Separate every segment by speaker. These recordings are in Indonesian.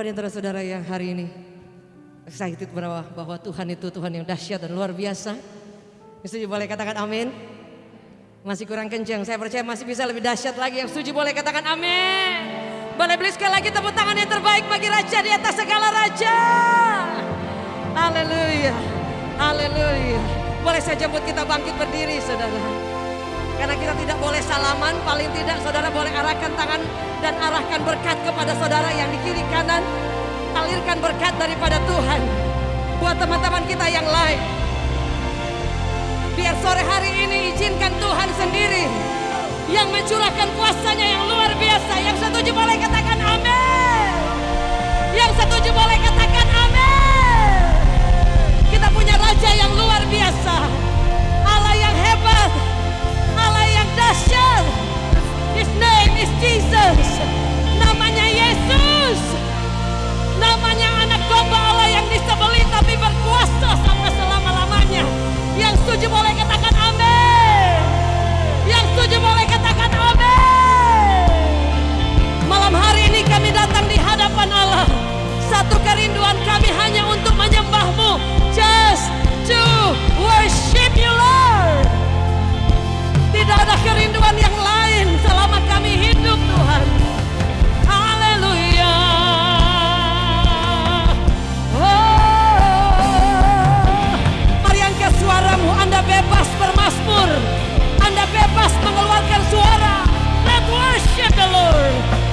Speaker 1: Berapa di antara saudara yang hari ini excited bahwa, bahwa Tuhan itu Tuhan yang dahsyat dan luar biasa? Setuju boleh katakan amin? Masih kurang kencang, saya percaya masih bisa lebih dahsyat lagi. Yang setuju boleh katakan amin. Boleh beli sekali lagi tepuk tangan yang terbaik bagi Raja di atas segala Raja. Haleluya, haleluya. Boleh saya jemput kita bangkit berdiri saudara. Karena kita tidak boleh salaman, paling tidak saudara boleh arahkan tangan dan arahkan berkat kepada saudara yang di kiri kanan. Alirkan berkat daripada Tuhan. Buat teman-teman kita yang lain. Biar sore hari ini izinkan Tuhan sendiri yang mencurahkan kuasanya yang luar biasa. Yang setuju boleh katakan amin. Yang setuju boleh katakan amin. Kita punya raja yang luar biasa. Allah yang hebat. Dahsyat. His name is Jesus. Namanya Yesus. Namanya anak domba Allah yang disebeli tapi berkuasa sampai selama-lamanya. Yang setuju boleh katakan amin. Yang setuju boleh katakan amin. Malam hari ini kami datang di hadapan Allah. Satu kerinduan kami hanya untuk menyembahmu. Just to worship you Lord. Tidak ada kerinduan yang lain selama kami hidup Tuhan. Haleluya. Oh, mari. Anda bebas. Anda bebas mengeluarkan suara. Let worship the Lord.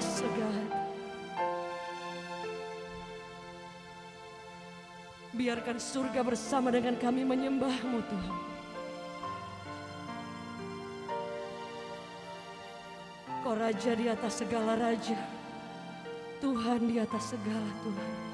Speaker 1: God. Biarkan surga bersama dengan kami menyembahmu Tuhan. Kau raja di atas segala raja. Tuhan di atas segala Tuhan.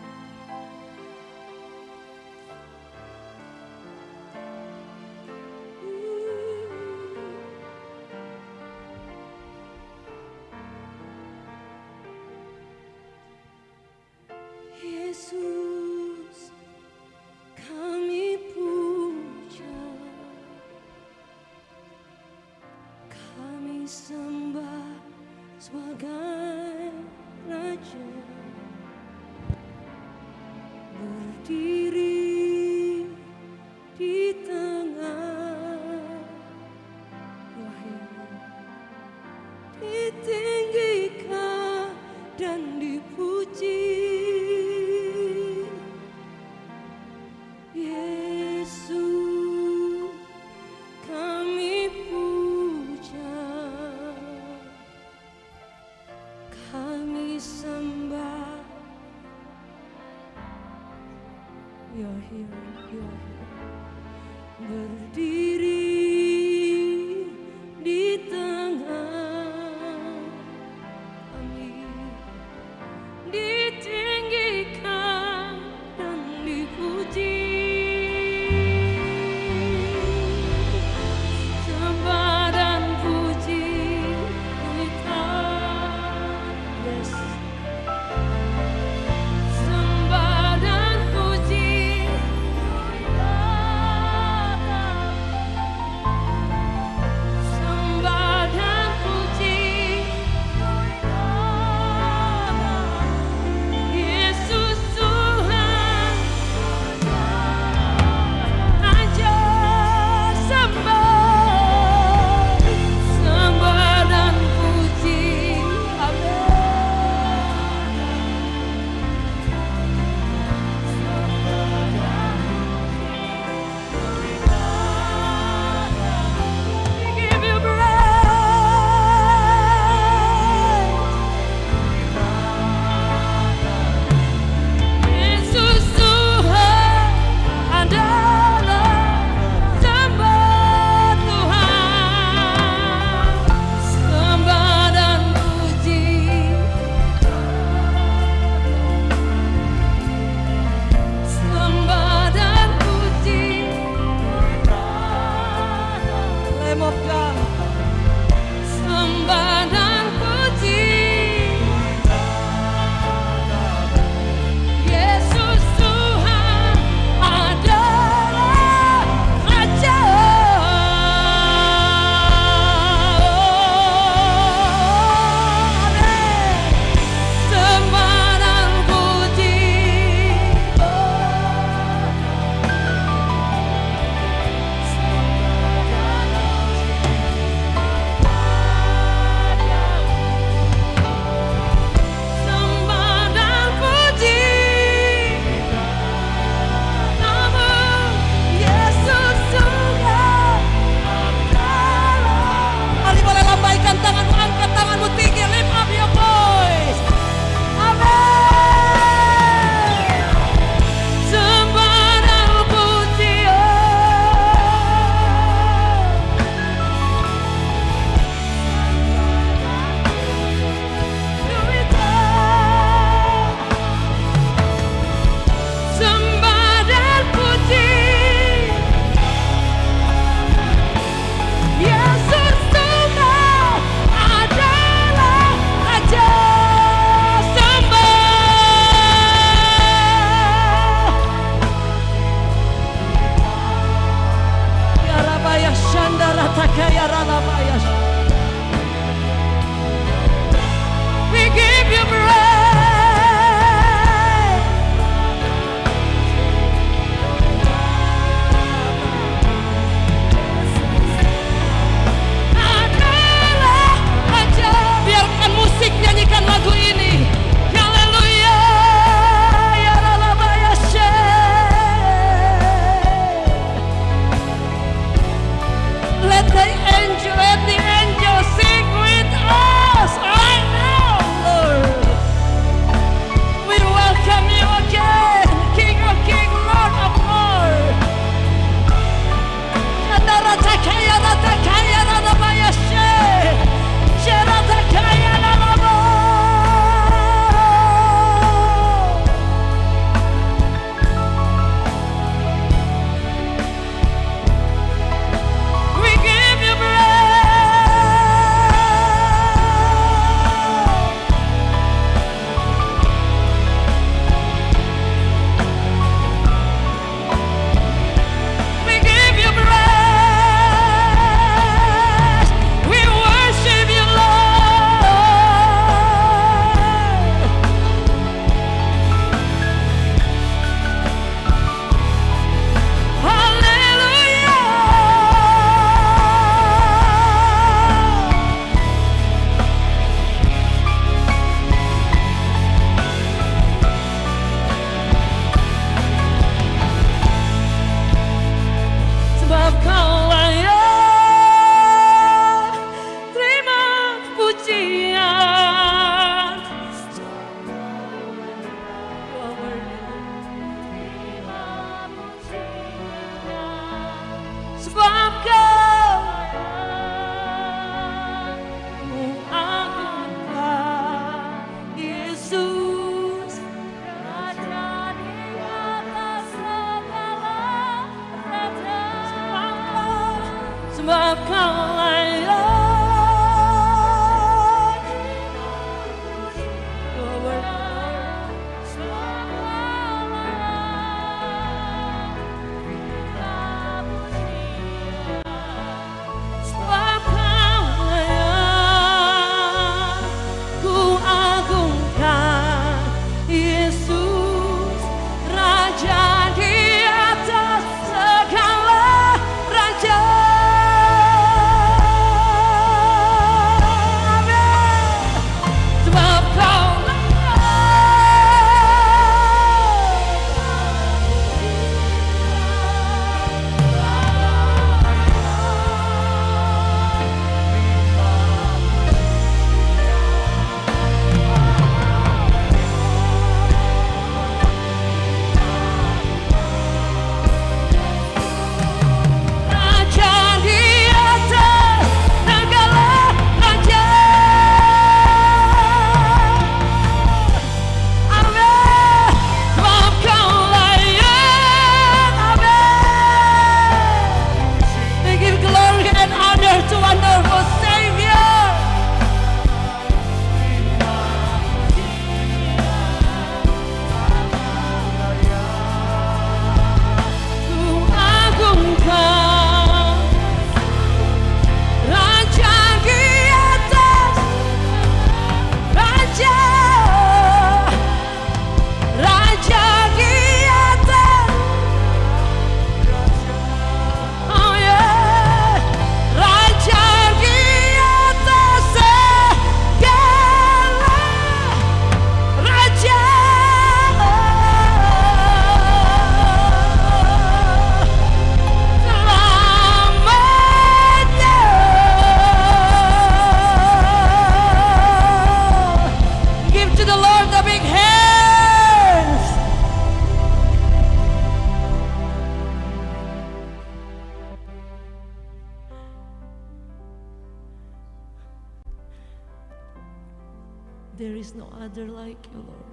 Speaker 1: Is no other like you, Lord.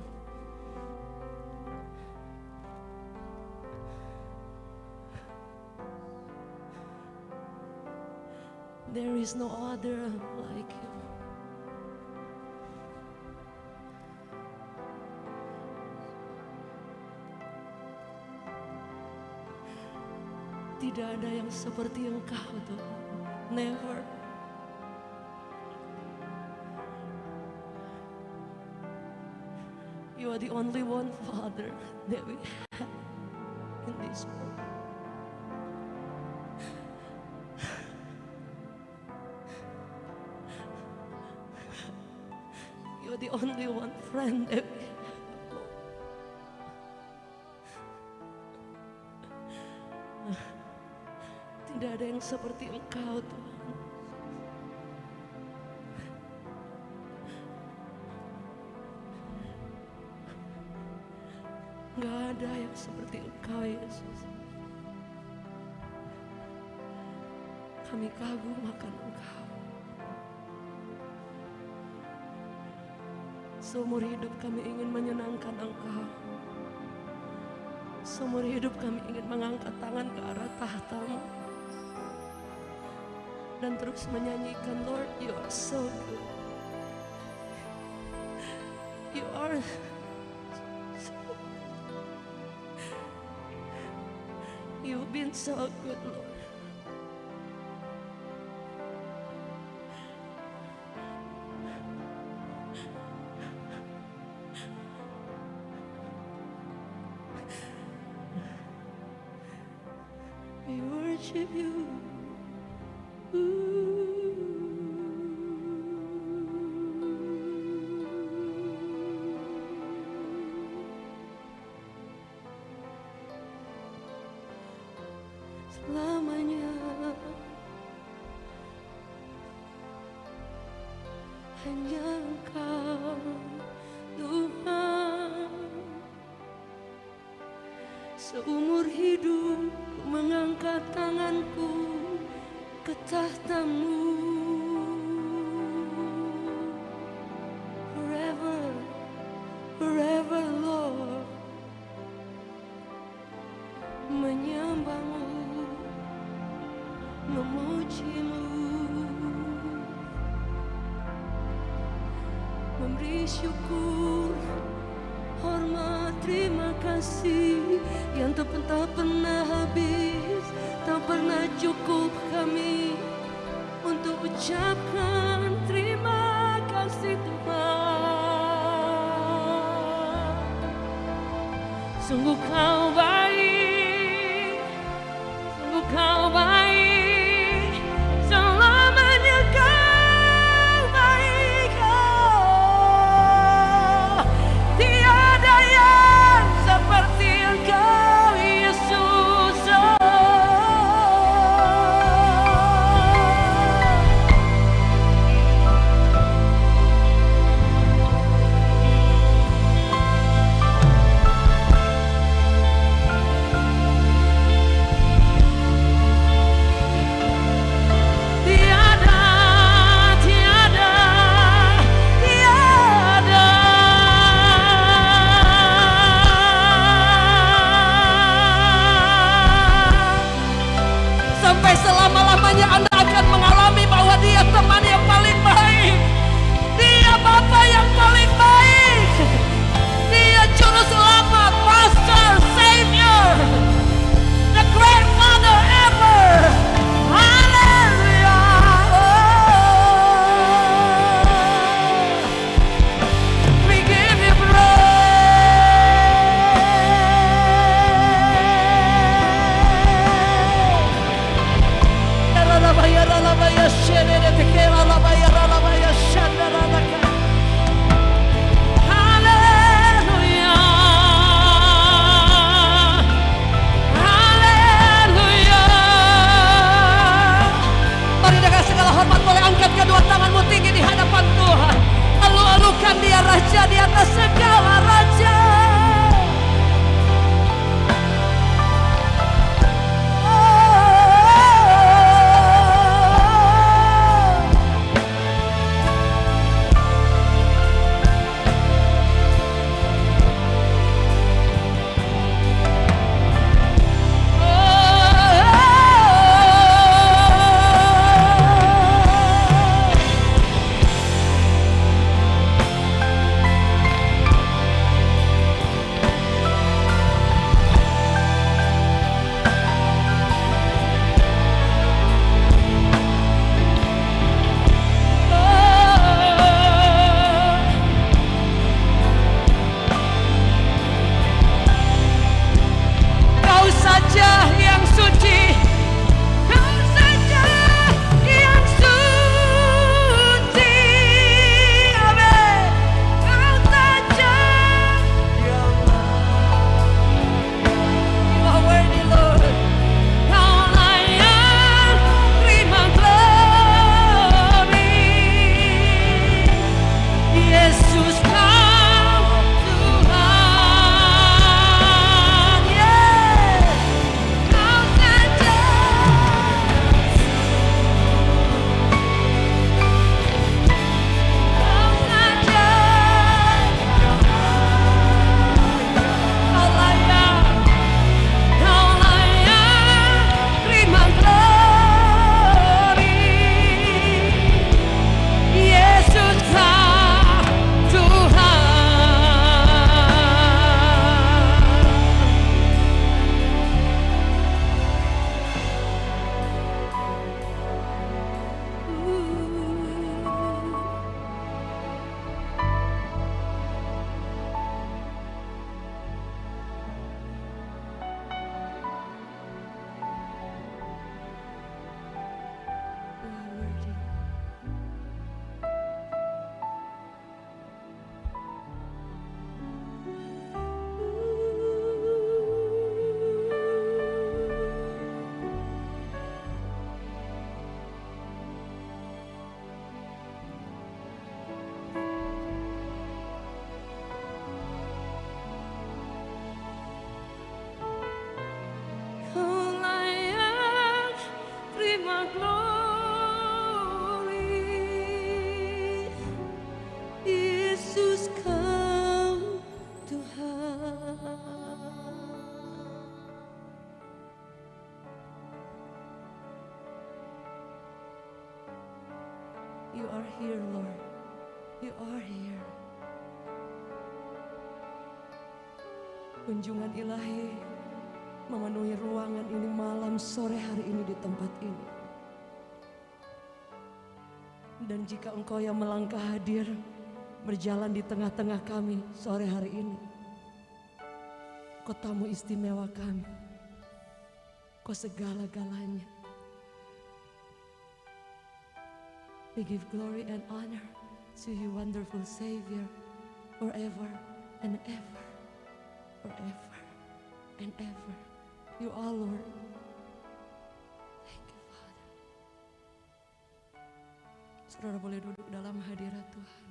Speaker 1: There is no other like you. Tidak ada yang seperti Engkau, Tuhan. Never. You are the only one, Father, that we have in this world. You're the only one friend that we have. Tidak ada yang seperti Engkau, Tuhan. Ada yang seperti Engkau, Yesus. Kami kagum akan Engkau. Seumur hidup kami ingin menyenangkan Engkau. Seumur hidup kami ingin mengangkat tangan ke arah tahtamu. Dan terus menyanyikan, Lord, you are so good. You are so good, Lord. Selamanya. Hanya Engkau Tuhan. Seumur hidup mengangkat tanganku ke tahtamu at the Sedella here, Lord. You are here. Kunjungan ilahi memenuhi ruangan ini malam sore hari ini di tempat ini. Dan jika engkau yang melangkah hadir berjalan di tengah-tengah kami sore hari ini. Kau tamu istimewa kami. Kau segala-galanya. We give glory and honor to you, wonderful Savior, forever and ever, forever and ever. You are Lord. Thank you, Father. Saudara boleh duduk dalam hadirat Tuhan.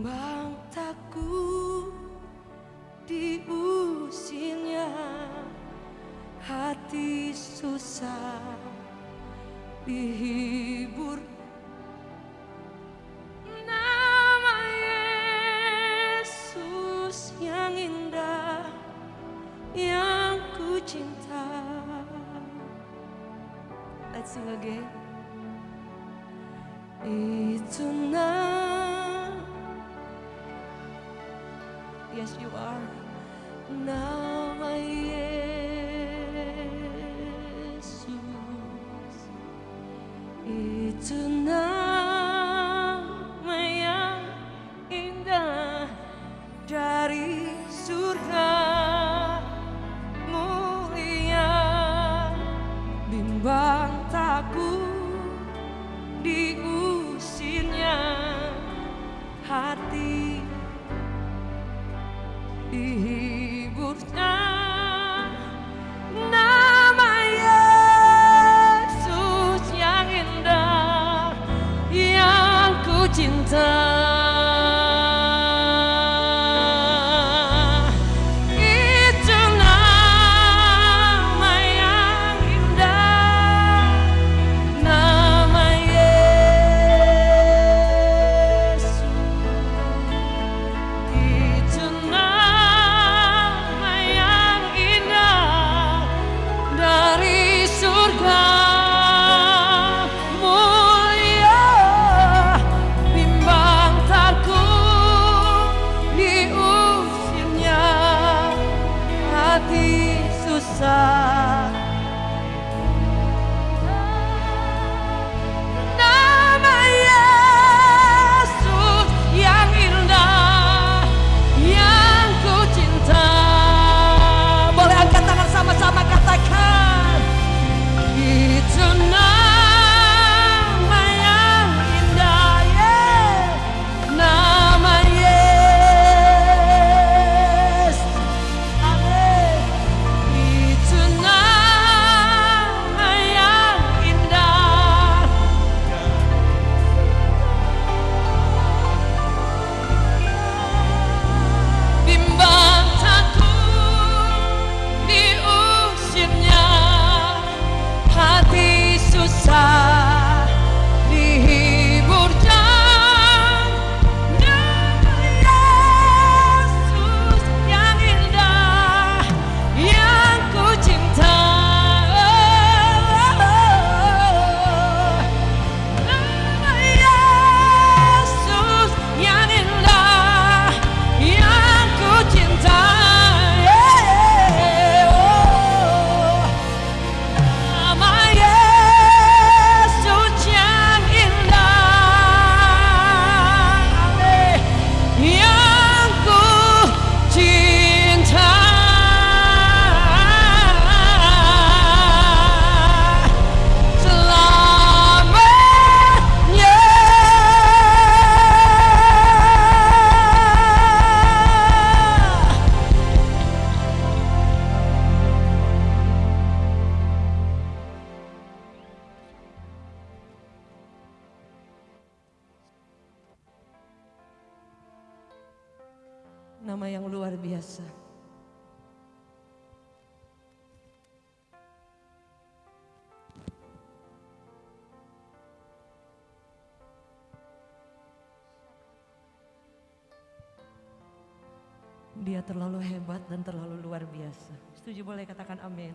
Speaker 1: luar biasa. Setuju boleh katakan amin.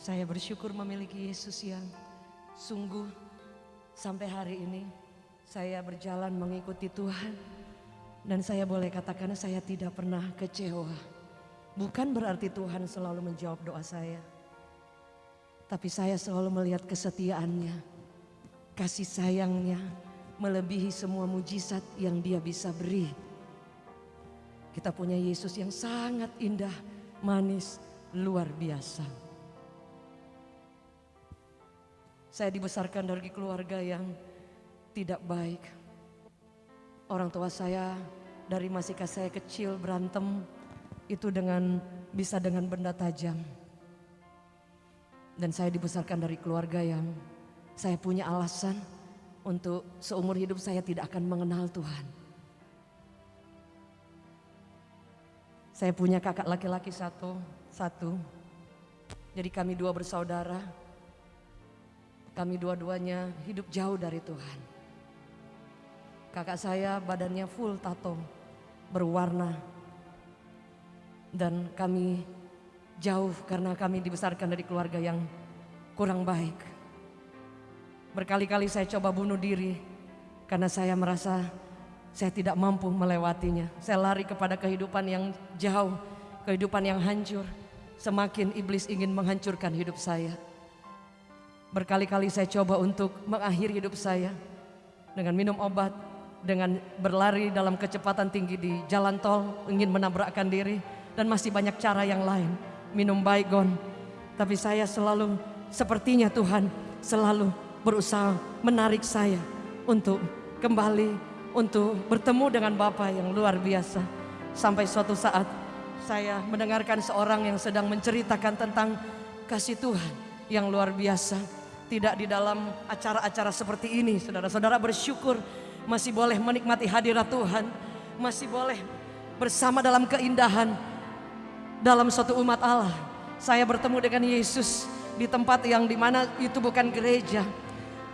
Speaker 1: Saya bersyukur memiliki Yesus yang sungguh sampai hari ini saya berjalan mengikuti Tuhan dan saya boleh katakan saya tidak pernah kecewa. Bukan berarti Tuhan selalu menjawab doa saya. Tapi saya selalu melihat kesetiaannya, kasih sayangnya melebihi semua mujizat yang dia bisa beri. Kita punya Yesus yang sangat indah, manis, luar biasa. Saya dibesarkan dari keluarga yang tidak baik. Orang tua saya dari masih saya kecil berantem itu dengan bisa dengan benda tajam. Dan saya dibesarkan dari keluarga yang saya punya alasan untuk seumur hidup saya tidak akan mengenal Tuhan. Saya punya kakak laki-laki satu, satu. Jadi kami dua bersaudara. Kami dua-duanya hidup jauh dari Tuhan. Kakak saya badannya full tato, berwarna. Dan kami jauh karena kami dibesarkan dari keluarga yang kurang baik. Berkali-kali saya coba bunuh diri karena saya merasa saya tidak mampu melewatinya. Saya lari kepada kehidupan yang jauh, kehidupan yang hancur. Semakin iblis ingin menghancurkan hidup saya. Berkali-kali saya coba untuk mengakhiri hidup saya dengan minum obat, dengan berlari dalam kecepatan tinggi di jalan tol, ingin menabrakkan diri, dan masih banyak cara yang lain. Minum baygon, tapi saya selalu sepertinya Tuhan selalu berusaha menarik saya untuk kembali untuk bertemu dengan Bapa yang luar biasa. Sampai suatu saat saya mendengarkan seorang yang sedang menceritakan tentang kasih Tuhan yang luar biasa tidak di dalam acara-acara seperti ini. Saudara-saudara bersyukur masih boleh menikmati hadirat Tuhan. Masih boleh bersama dalam keindahan dalam suatu umat Allah. Saya bertemu dengan Yesus di tempat yang di mana itu bukan gereja.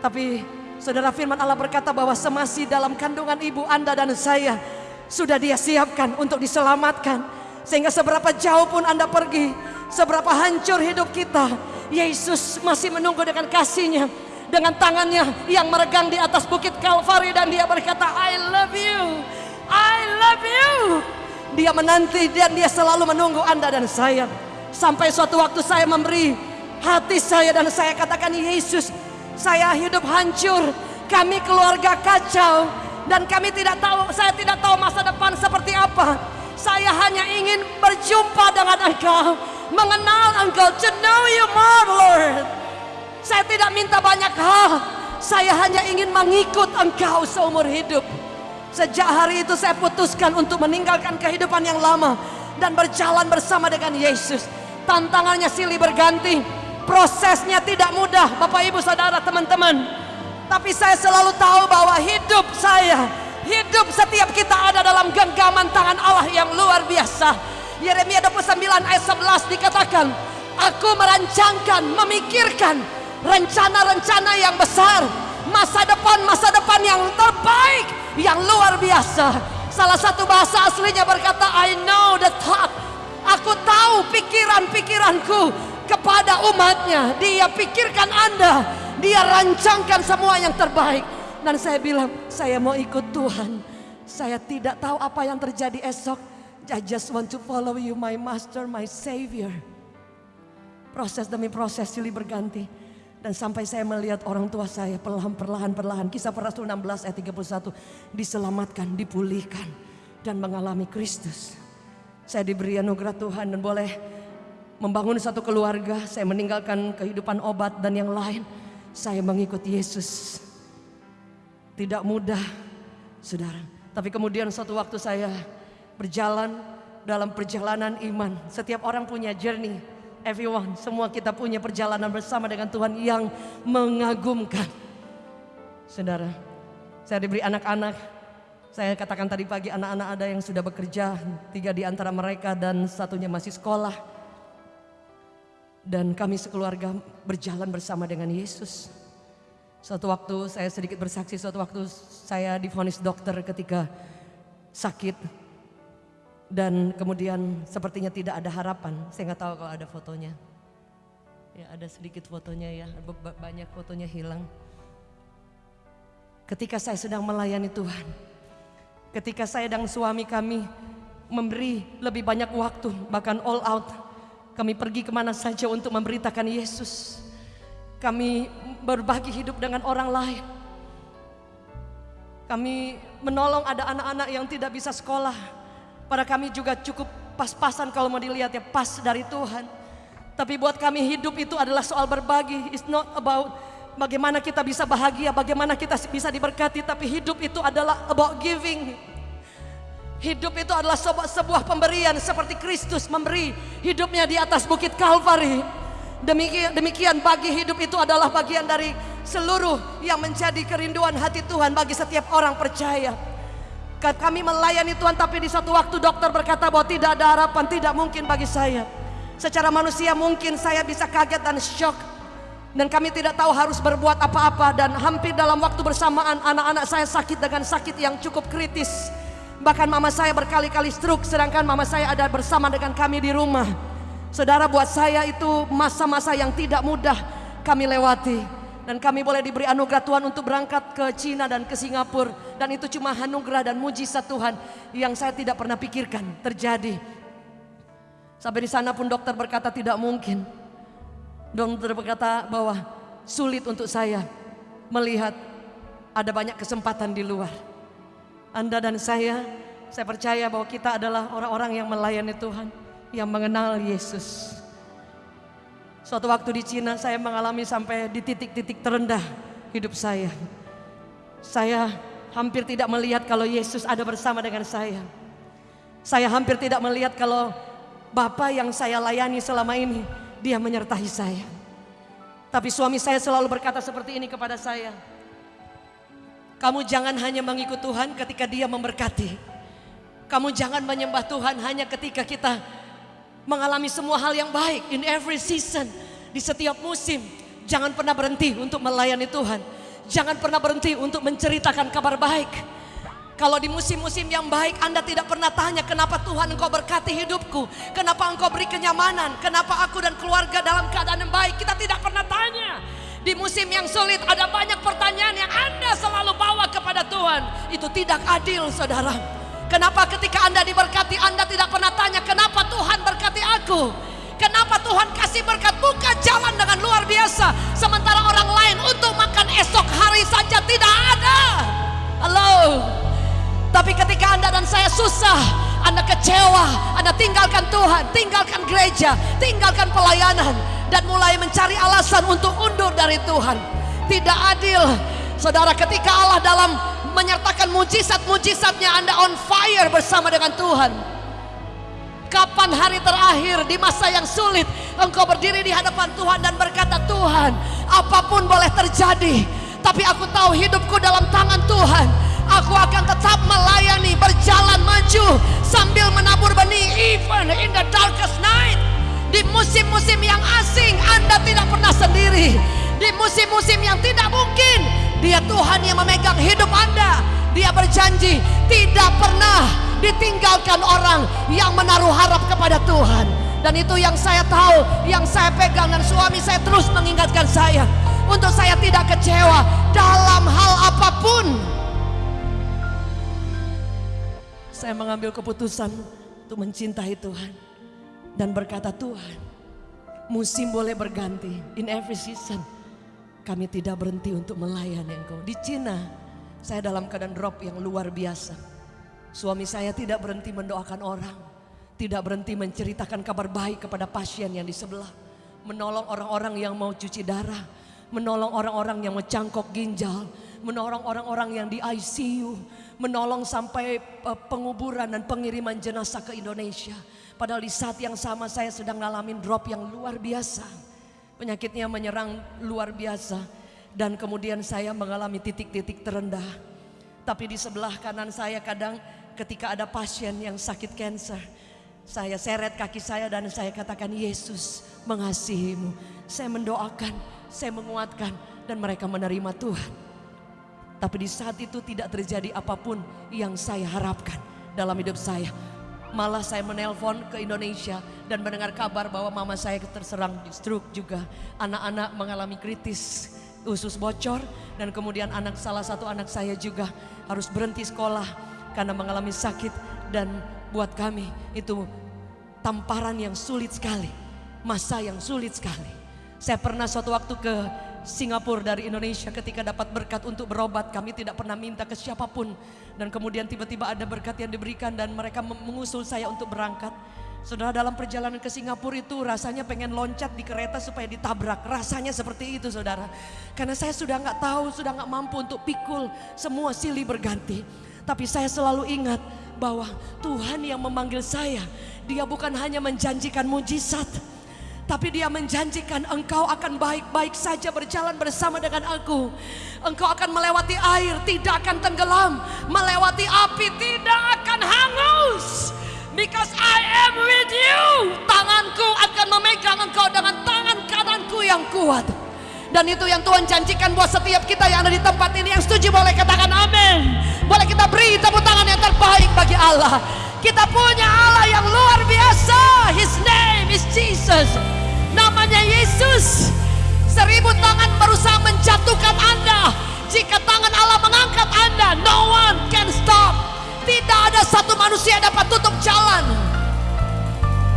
Speaker 1: Tapi saudara firman Allah berkata bahwa semasi dalam kandungan ibu anda dan saya sudah dia siapkan untuk diselamatkan. Sehingga seberapa jauh pun anda pergi, seberapa hancur hidup kita, Yesus masih menunggu dengan kasihnya dengan tangannya yang meregang di atas bukit Kalvari dan dia berkata I love you I love you dia menanti dan dia selalu menunggu Anda dan saya sampai suatu waktu saya memberi hati saya dan saya katakan Yesus saya hidup hancur. Kami keluarga kacau. Dan kami tidak tahu saya tidak tahu masa depan seperti apa. Saya hanya ingin berjumpa dengan engkau. Mengenal Engkau, to know you more Lord. Saya tidak minta banyak hal, saya hanya ingin mengikut Engkau seumur hidup. Sejak hari itu saya putuskan untuk meninggalkan kehidupan yang lama dan berjalan bersama dengan Yesus. Tantangannya silih berganti, prosesnya tidak mudah, Bapak Ibu Saudara, teman-teman. Tapi saya selalu tahu bahwa hidup saya, hidup setiap kita ada dalam genggaman tangan Allah yang luar biasa Yeremia 29 ayat 11 dikatakan, Aku merancangkan, memikirkan rencana-rencana yang besar, masa depan-masa depan yang terbaik, yang luar biasa. Salah satu bahasa aslinya berkata, I know the thought. Aku tahu pikiran-pikiranku kepada umatnya. Dia pikirkan Anda, dia rancangkan semua yang terbaik. Dan saya bilang, saya mau ikut Tuhan. Saya tidak tahu apa yang terjadi esok I just want to follow you, my master, my savior. Proses demi proses silih berganti. Dan sampai saya melihat orang tua saya perlahan-perlahan-perlahan. Kisah para Rasul 16 ayat 31. Diselamatkan, dipulihkan. Dan mengalami Kristus. Saya diberi anugerah Tuhan dan boleh membangun satu keluarga. Saya meninggalkan kehidupan obat dan yang lain. Saya mengikuti Yesus. Tidak mudah, saudara. Tapi kemudian suatu waktu saya berjalan dalam perjalanan iman. Setiap orang punya journey. Everyone, semua kita punya perjalanan bersama dengan Tuhan yang mengagumkan. Saudara, saya diberi anak-anak. Saya katakan tadi pagi anak-anak ada yang sudah bekerja, tiga di antara mereka dan satunya masih sekolah. Dan kami sekeluarga berjalan bersama dengan Yesus. Suatu waktu saya sedikit bersaksi, suatu waktu saya difonis dokter ketika sakit. Dan kemudian sepertinya tidak ada harapan. Saya nggak tahu kalau ada fotonya. Ya ada sedikit fotonya ya, banyak fotonya hilang. Ketika saya sedang melayani Tuhan, ketika saya dan suami kami memberi lebih banyak waktu, bahkan all out, kami pergi ke mana saja untuk memberitakan Yesus. Kami berbagi hidup dengan orang lain. Kami menolong ada anak-anak yang tidak bisa sekolah. Pada kami juga cukup pas-pasan kalau mau dilihat ya pas dari Tuhan. Tapi buat kami hidup itu adalah soal berbagi. It's not about bagaimana kita bisa bahagia, bagaimana kita bisa diberkati, tapi hidup itu adalah about giving. Hidup itu adalah sebuah, pemberian seperti Kristus memberi hidupnya di atas bukit Kalvari. Demikian, demikian bagi hidup itu adalah bagian dari seluruh yang menjadi kerinduan hati Tuhan bagi setiap orang percaya. Kami melayani Tuhan tapi di suatu waktu dokter berkata bahwa tidak ada harapan, tidak mungkin bagi saya. Secara manusia mungkin saya bisa kaget dan shock dan kami tidak tahu harus berbuat apa-apa dan hampir dalam waktu bersamaan anak-anak saya sakit dengan sakit yang cukup kritis. Bahkan mama saya berkali-kali stroke sedangkan mama saya ada bersama dengan kami di rumah. Saudara buat saya itu masa-masa yang tidak mudah kami lewati. Dan kami boleh diberi anugerah Tuhan untuk berangkat ke Cina dan ke Singapura. Dan itu cuma anugerah dan mujizat Tuhan yang saya tidak pernah pikirkan terjadi. Sampai di sana pun dokter berkata tidak mungkin. Dokter berkata bahwa sulit untuk saya melihat ada banyak kesempatan di luar. Anda dan saya, saya percaya bahwa kita adalah orang-orang yang melayani Tuhan, yang mengenal Yesus. Suatu waktu di Cina saya mengalami sampai di titik-titik terendah hidup saya. Saya hampir tidak melihat kalau Yesus ada bersama dengan saya. Saya hampir tidak melihat kalau Bapak yang saya layani selama ini dia menyertai saya. Tapi suami saya selalu berkata seperti ini kepada saya. Kamu jangan hanya mengikut Tuhan ketika dia memberkati. Kamu jangan menyembah Tuhan hanya ketika kita mengalami semua hal yang baik. In every season, di setiap musim. Jangan pernah berhenti untuk melayani Tuhan. Jangan pernah berhenti untuk menceritakan kabar baik. Kalau di musim-musim yang baik Anda tidak pernah tanya kenapa Tuhan engkau berkati hidupku. Kenapa engkau beri kenyamanan. Kenapa aku dan keluarga dalam keadaan yang baik. Kita tidak pernah tanya. Di musim yang sulit ada banyak pertanyaan yang Anda selalu bawa kepada Tuhan. Itu tidak adil saudara. Kenapa ketika Anda diberkati Anda tidak pernah tanya kenapa Tuhan berkati aku. Kenapa Tuhan kasih berkat buka jalan dengan luar biasa. Sementara orang lain untuk makan esok hari saja tidak ada. Halo. Tapi ketika Anda dan saya susah, Anda kecewa, Anda tinggalkan Tuhan, tinggalkan gereja, tinggalkan pelayanan, dan mulai mencari alasan untuk undur dari Tuhan. Tidak adil. Saudara ketika Allah dalam menyertakan mujizat-mujizatnya Anda on fire bersama dengan Tuhan. Kapan hari terakhir di masa yang sulit engkau berdiri di hadapan Tuhan dan berkata Tuhan apa pun boleh terjadi tapi aku tahu hidupku dalam tangan Tuhan Aku akan tetap melayani, berjalan maju sambil menabur benih even in the darkest night. Di musim-musim yang asing Anda tidak pernah sendiri. Di musim-musim yang tidak mungkin Dia Tuhan yang memegang hidup Anda. Dia berjanji tidak pernah ditinggalkan orang yang menaruh harap kepada Tuhan. Dan itu yang saya tahu, yang saya pegang dan suami saya terus mengingatkan saya untuk saya tidak kecewa dalam hal apa pun saya mengambil keputusan untuk mencintai Tuhan dan berkata Tuhan, musim boleh berganti in every season. Kami tidak berhenti untuk melayani Engkau. Di Cina, saya dalam keadaan drop yang luar biasa. Suami saya tidak berhenti mendoakan orang, tidak berhenti menceritakan kabar baik kepada pasien yang di sebelah, menolong orang-orang yang mau cuci darah, menolong orang-orang yang mau cangkok ginjal, menolong orang-orang yang di ICU, menolong sampai uh, penguburan dan pengiriman jenazah ke Indonesia. Padahal di saat yang sama saya sedang ngalamin drop yang luar biasa. Penyakitnya menyerang luar biasa. Dan kemudian saya mengalami titik-titik terendah. Tapi di sebelah kanan saya kadang ketika ada pasien yang sakit cancer. Saya seret kaki saya dan saya katakan Yesus mengasihimu. Saya mendoakan, saya menguatkan dan mereka menerima Tuhan. Tapi di saat itu tidak terjadi apa pun yang saya harapkan dalam hidup saya. Malah saya menelpon ke Indonesia dan mendengar kabar bahwa mama saya terserang stroke juga. Anak-anak mengalami kritis, usus bocor dan kemudian anak salah satu anak saya juga harus berhenti sekolah karena mengalami sakit dan buat kami itu tamparan yang sulit sekali, masa yang sulit sekali. Saya pernah suatu waktu ke Singapura dari Indonesia ketika dapat berkat untuk berobat. Kami tidak pernah minta ke siapa pun. Dan kemudian tiba-tiba ada berkat yang diberikan dan mereka mengusul saya untuk berangkat. Saudara dalam perjalanan ke Singapura itu rasanya pengen loncat di kereta supaya ditabrak. Rasanya seperti itu saudara. Karena saya sudah nggak tahu, sudah nggak mampu untuk pikul semua silih berganti. Tapi saya selalu ingat bahwa Tuhan yang memanggil saya, dia bukan hanya menjanjikan mujizat, tapi dia menjanjikan engkau akan baik-baik saja berjalan bersama dengan aku. Engkau akan melewati air, tidak akan tenggelam. Melewati api, tidak akan hangus. Because I am with you. Tanganku akan memegang engkau dengan tangan kananku yang kuat. Dan itu yang Tuhan janjikan buat setiap kita yang ada di tempat ini. Yang setuju boleh katakan amin. Boleh kita beri tepuk tangan yang terbaik bagi Allah. Kita punya Allah yang luar biasa. His name is Jesus. Namanya Yesus. Seribu tangan berusaha menjatuhkan Anda. Jika tangan Allah mengangkat Anda, no one can stop. Tidak ada satu manusia dapat tutup jalan.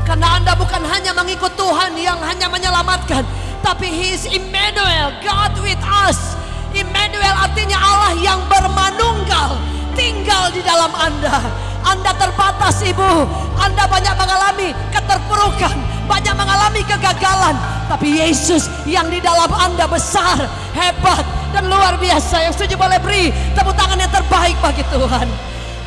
Speaker 1: Karena Anda bukan hanya mengikut Tuhan yang hanya menyelamatkan, tapi He is Emmanuel, God with us. Emmanuel artinya Allah yang bermanunggal, tinggal di dalam Anda. Anda terbatas ibu, Anda banyak mengalami keterpurukan, banyak mengalami kegagalan. Tapi Yesus yang di dalam Anda besar, hebat, dan luar biasa. Yang setuju boleh beri tepuk tangan yang terbaik bagi Tuhan.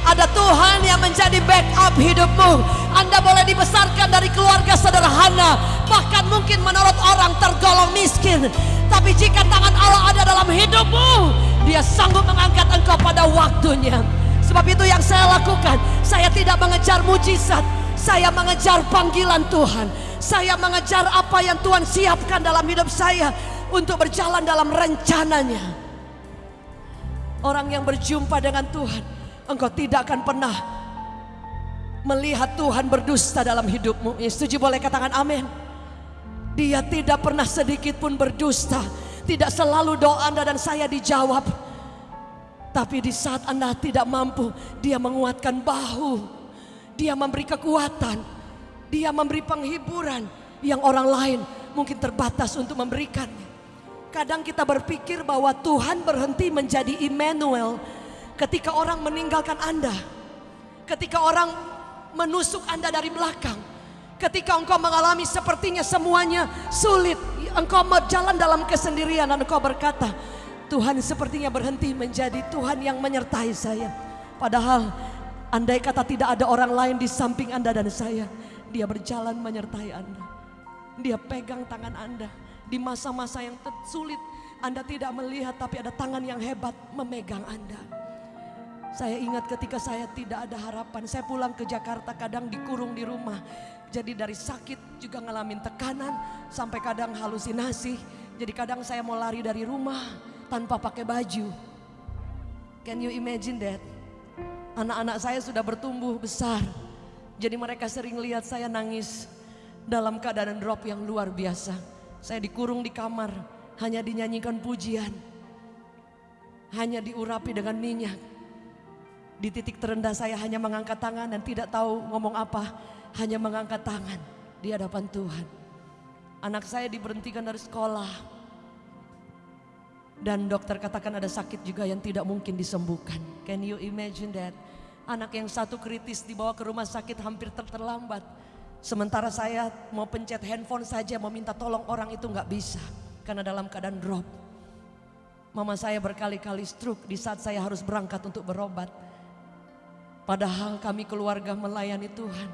Speaker 1: Ada Tuhan yang menjadi backup hidupmu. Anda boleh dibesarkan dari keluarga sederhana, bahkan mungkin menurut orang tergolong miskin. Tapi jika tangan Allah ada dalam hidupmu, Dia sanggup mengangkat engkau pada waktunya. Sebab itu yang saya lakukan, saya tidak mengejar mujizat, saya mengejar panggilan Tuhan. Saya mengejar apa yang Tuhan siapkan dalam hidup saya untuk berjalan dalam rencananya. Orang yang berjumpa dengan Tuhan, engkau tidak akan pernah melihat Tuhan berdusta dalam hidupmu. Ya, setuju boleh katakan amin. Dia tidak pernah sedikit pun berdusta. Tidak selalu doa Anda dan saya dijawab. Tapi di saat Anda tidak mampu, dia menguatkan bahu. Dia memberi kekuatan. Dia memberi penghiburan yang orang lain mungkin terbatas untuk memberikannya. Kadang kita berpikir bahwa Tuhan berhenti menjadi Immanuel ketika orang meninggalkan Anda. Ketika orang menusuk Anda dari belakang. Ketika engkau mengalami sepertinya semuanya sulit. Engkau berjalan dalam kesendirian dan engkau berkata, Tuhan sepertinya berhenti menjadi Tuhan yang menyertai saya. Padahal andai kata tidak ada orang lain di samping Anda dan saya. Dia berjalan menyertai Anda. Dia pegang tangan Anda. Di masa-masa yang sulit Anda tidak melihat tapi ada tangan yang hebat memegang Anda. Saya ingat ketika saya tidak ada harapan, saya pulang ke Jakarta kadang dikurung di rumah. Jadi dari sakit juga ngalamin tekanan sampai kadang halusinasi. Jadi kadang saya mau lari dari rumah tanpa pakai baju. Can you imagine that? Anak-anak saya sudah bertumbuh besar. Jadi mereka sering lihat saya nangis dalam keadaan drop yang luar biasa. Saya dikurung di kamar, hanya dinyanyikan pujian. Hanya diurapi dengan minyak. Di titik terendah saya hanya mengangkat tangan dan tidak tahu ngomong apa. Hanya mengangkat tangan di hadapan Tuhan. Anak saya diberhentikan dari sekolah. Dan dokter katakan ada sakit juga yang tidak mungkin disembuhkan. Can you imagine that? Anak yang satu kritis dibawa ke rumah sakit hampir ter terlambat. Sementara saya mau pencet handphone saja mau minta tolong orang itu nggak bisa. Karena dalam keadaan drop. Mama saya berkali-kali stroke di saat saya harus berangkat untuk berobat. Padahal kami keluarga melayani Tuhan.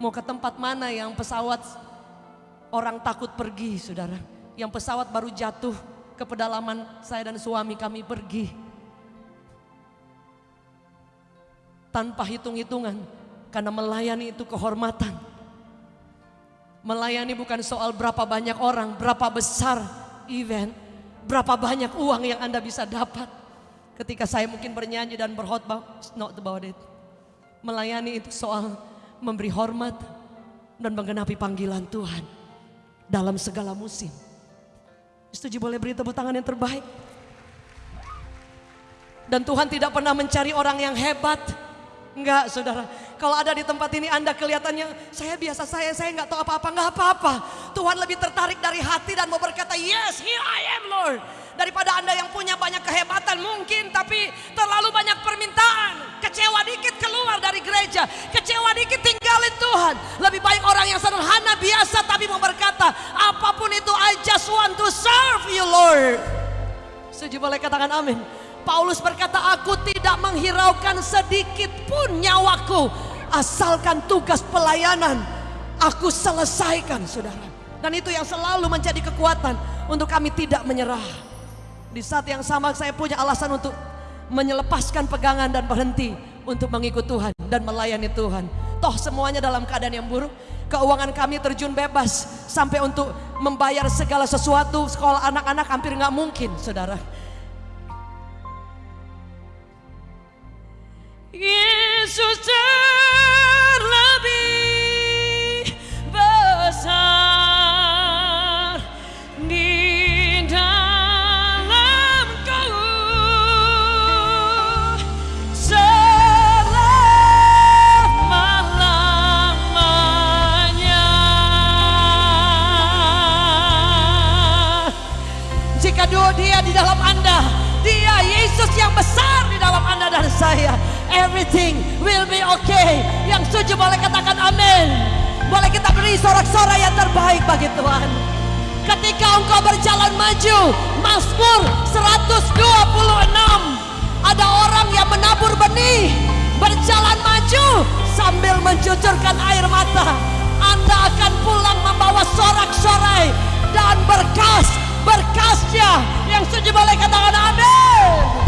Speaker 1: Mau ke tempat mana yang pesawat orang takut pergi saudara. Yang pesawat baru jatuh ke pedalaman saya dan suami kami pergi. Tanpa hitung-hitungan karena melayani itu kehormatan. Melayani bukan soal berapa banyak orang, berapa besar event, berapa banyak uang yang Anda bisa dapat. Ketika saya mungkin bernyanyi dan berkhotbah, not about it. Melayani itu soal memberi hormat dan menggenapi panggilan Tuhan dalam segala musim. Setuju boleh beri tepuk tangan yang terbaik. Dan Tuhan tidak pernah mencari orang yang hebat. Enggak saudara. Kalau ada di tempat ini Anda kelihatannya saya biasa saya, saya nggak tahu apa-apa. Enggak apa-apa. Tuhan lebih tertarik dari hati dan mau berkata yes here I am Lord daripada Anda yang punya banyak kehebatan mungkin tapi terlalu banyak permintaan. Kecewa dikit keluar dari gereja, kecewa dikit tinggalin Tuhan. Lebih baik orang yang sederhana biasa tapi mau berkata, apa pun itu I just want to serve you Lord. Setuju boleh katakan amin. Paulus berkata, aku tidak menghiraukan sedikit pun nyawaku. Asalkan tugas pelayanan aku selesaikan saudara. Dan itu yang selalu menjadi kekuatan untuk kami tidak menyerah. Di saat yang sama saya punya alasan untuk menyelepaskan pegangan dan berhenti untuk mengikut Tuhan dan melayani Tuhan. Toh semuanya dalam keadaan yang buruk. Keuangan kami terjun bebas sampai untuk membayar segala sesuatu sekolah anak-anak hampir nggak mungkin, saudara. Yesus Everything will be okay. Yang setuju boleh katakan amin. Boleh kita beri sorak-sorai yang terbaik bagi Tuhan. Ketika engkau berjalan maju, Mazmur 126 ada orang yang menabur benih, berjalan maju sambil mencucurkan air mata. Anda akan pulang membawa sorak-sorai dan berkas berkasnya yang setuju boleh katakan amin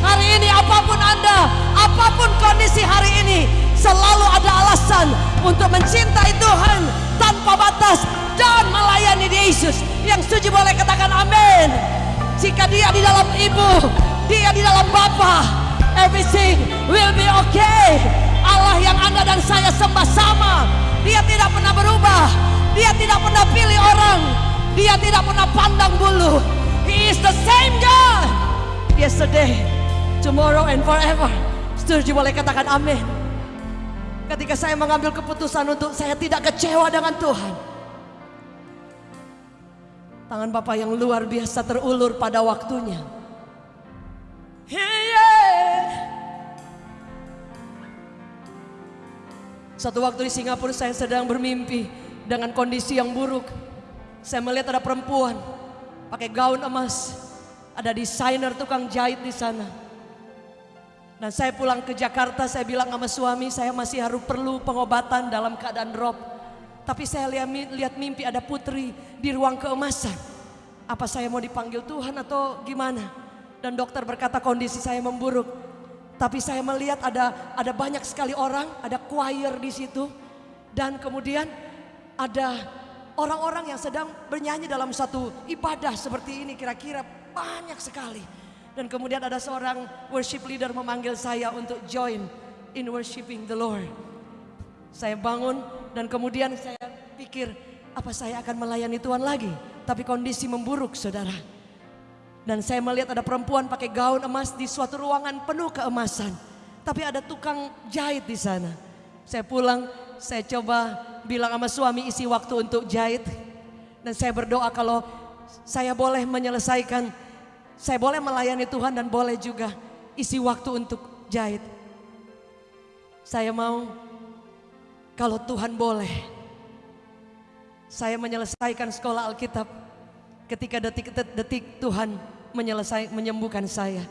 Speaker 1: hari ini apa pun anda apa pun kondisi hari ini selalu ada alasan untuk mencintai Tuhan tanpa batas dan melayani Yesus. Yang setuju boleh katakan amin. Jika dia di dalam ibu dia di dalam bapa everything will be okay. Allah yang anda dan saya sembah sama. Dia tidak pernah berubah. Dia tidak pernah pilih orang. Dia tidak pernah pandang bulu. He is the same God. Yesterday, tomorrow and forever. Setuju boleh katakan amin. Ketika saya mengambil keputusan untuk saya tidak kecewa dengan Tuhan. Tangan Bapak yang luar biasa terulur pada waktunya. Yeah. Satu waktu di Singapura saya sedang bermimpi dengan kondisi yang buruk. Saya melihat ada perempuan pakai gaun emas, ada desainer tukang jahit di sana. Dan saya pulang ke Jakarta, saya bilang sama suami, saya masih harus perlu pengobatan dalam keadaan drop. Tapi saya lihat, lihat mimpi ada putri di ruang keemasan. Apa saya mau dipanggil Tuhan atau gimana? Dan dokter berkata kondisi saya memburuk. Tapi saya melihat ada ada banyak sekali orang, ada choir di situ. Dan kemudian ada orang-orang yang sedang bernyanyi dalam satu ibadah seperti ini kira-kira banyak sekali. Dan kemudian ada seorang worship leader memanggil saya untuk join in worshiping the Lord. Saya bangun dan kemudian saya pikir apa saya akan melayani Tuhan lagi. Tapi kondisi memburuk saudara. Dan saya melihat ada perempuan pakai gaun emas di suatu ruangan penuh keemasan. Tapi ada tukang jahit di sana. Saya pulang, saya coba bilang sama suami isi waktu untuk jahit. Dan saya berdoa kalau saya boleh menyelesaikan, saya boleh melayani Tuhan dan boleh juga isi waktu untuk jahit. Saya mau kalau Tuhan boleh, saya menyelesaikan sekolah Alkitab ketika detik-detik Tuhan menyelesaikan menyembuhkan saya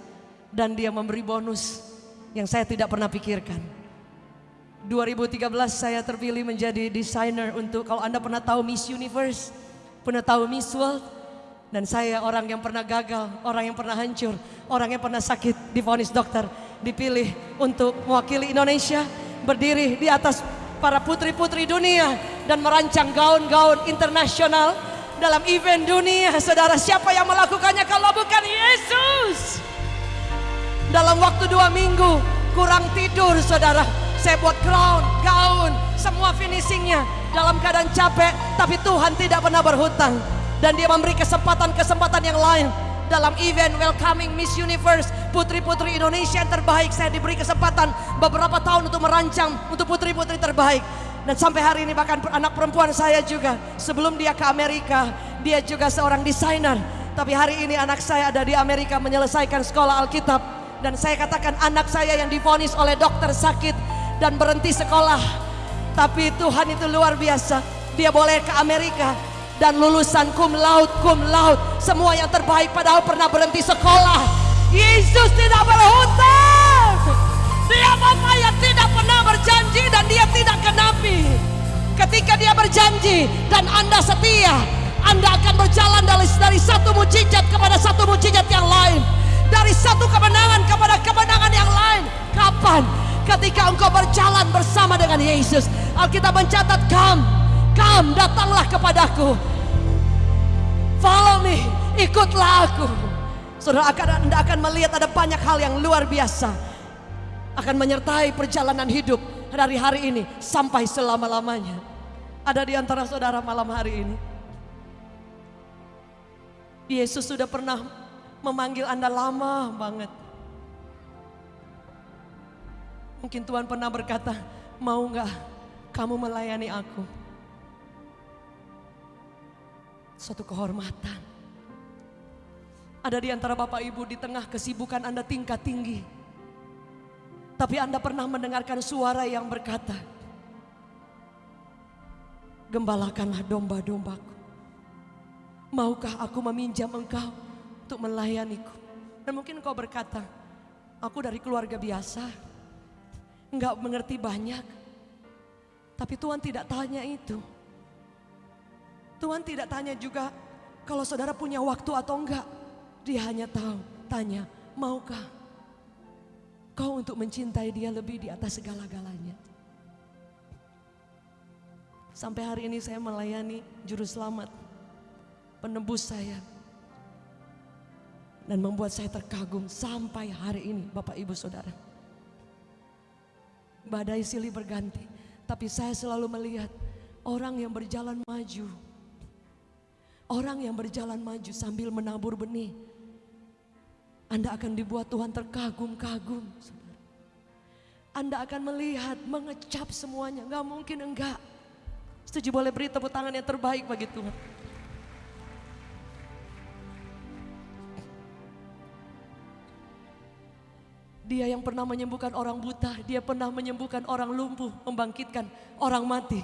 Speaker 1: dan dia memberi bonus yang saya tidak pernah pikirkan. 2013 saya terpilih menjadi desainer untuk kalau Anda pernah tahu Miss Universe, pernah tahu Miss World, Dan saya orang yang pernah gagal, orang yang pernah hancur, orang yang pernah sakit, divonis dokter, dipilih untuk mewakili Indonesia, berdiri di atas para putri-putri dunia dan merancang gaun-gaun internasional dalam event dunia. Saudara, siapa yang melakukannya kalau bukan Yesus? Dalam waktu dua minggu, kurang tidur saudara. Saya buat crown, gaun, semua finishingnya dalam keadaan capek. Tapi Tuhan tidak pernah berhutang. Dan dia memberi kesempatan-kesempatan yang lain. Dalam event Welcoming Miss Universe, putri-putri Indonesia yang terbaik. Saya diberi kesempatan beberapa tahun untuk merancang untuk putri-putri terbaik. Dan sampai hari ini bahkan anak perempuan saya juga. Sebelum dia ke Amerika, dia juga seorang desainer. Tapi hari ini anak saya ada di Amerika menyelesaikan sekolah Alkitab dan saya katakan anak saya yang difonis oleh dokter sakit dan berhenti sekolah. Tapi Tuhan itu luar biasa. Dia boleh ke Amerika dan lulusan kum laut, kum laut. Semua yang terbaik padahal pernah berhenti sekolah. Yesus tidak berhutang. Dia Bapak yang tidak pernah berjanji dan dia tidak kenapi. Ketika dia berjanji dan Anda setia, Anda akan berjalan dari, dari satu mujizat kepada satu mujizat yang lain dari satu kemenangan kepada kemenangan yang lain. Kapan? Ketika engkau berjalan bersama dengan Yesus. Alkitab mencatat, "Come, come, datanglah kepadaku. Follow me, ikutlah aku." Saudara akan Anda akan melihat ada banyak hal yang luar biasa akan menyertai perjalanan hidup dari hari ini sampai selama-lamanya. Ada di antara saudara malam hari ini. Yesus sudah pernah memanggil Anda lama banget. Mungkin Tuhan pernah berkata, mau nggak kamu melayani aku? Suatu kehormatan. Ada di antara Bapak Ibu di tengah kesibukan Anda tingkat tinggi. Tapi Anda pernah mendengarkan suara yang berkata, Gembalakanlah domba-dombaku. Maukah aku meminjam engkau untuk melayaniku. Dan mungkin kau berkata, aku dari keluarga biasa, enggak mengerti banyak. Tapi Tuhan tidak tanya itu. Tuhan tidak tanya juga kalau saudara punya waktu atau enggak. Dia hanya tahu, tanya, maukah kau untuk mencintai dia lebih di atas segala-galanya. Sampai hari ini saya melayani juru selamat, penebus saya, dan membuat saya terkagum sampai hari ini Bapak Ibu Saudara. Badai silih berganti, tapi saya selalu melihat orang yang berjalan maju. Orang yang berjalan maju sambil menabur benih. Anda akan dibuat Tuhan terkagum-kagum. Anda akan melihat, mengecap semuanya. Gak mungkin enggak. Setuju boleh beri tepuk tangan yang terbaik bagi Tuhan. Dia yang pernah menyembuhkan orang buta, dia pernah menyembuhkan orang lumpuh, membangkitkan orang mati.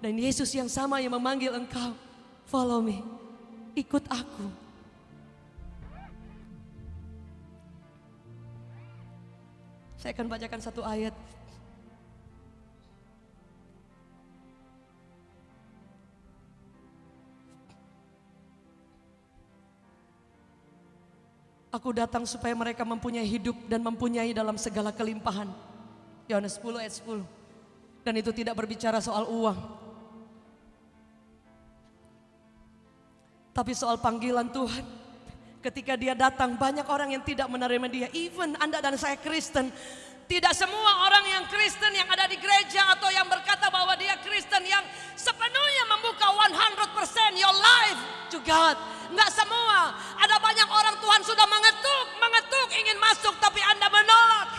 Speaker 1: Dan Yesus yang sama yang memanggil engkau, follow me, ikut aku. Saya akan bacakan satu ayat Aku datang supaya mereka mempunyai hidup dan mempunyai dalam segala kelimpahan. Yohanes 10 ayat 10. Dan itu tidak berbicara soal uang. Tapi soal panggilan Tuhan. Ketika dia datang banyak orang yang tidak menerima dia. Even Anda dan saya Kristen. Tidak semua orang yang Kristen yang ada di gereja atau yang berkata bahwa dia Kristen yang sepenuhnya membuka 100% your life to God. Enggak semua. Ada banyak orang Tuhan sudah mengetuk, mengetuk ingin masuk tapi Anda menolak.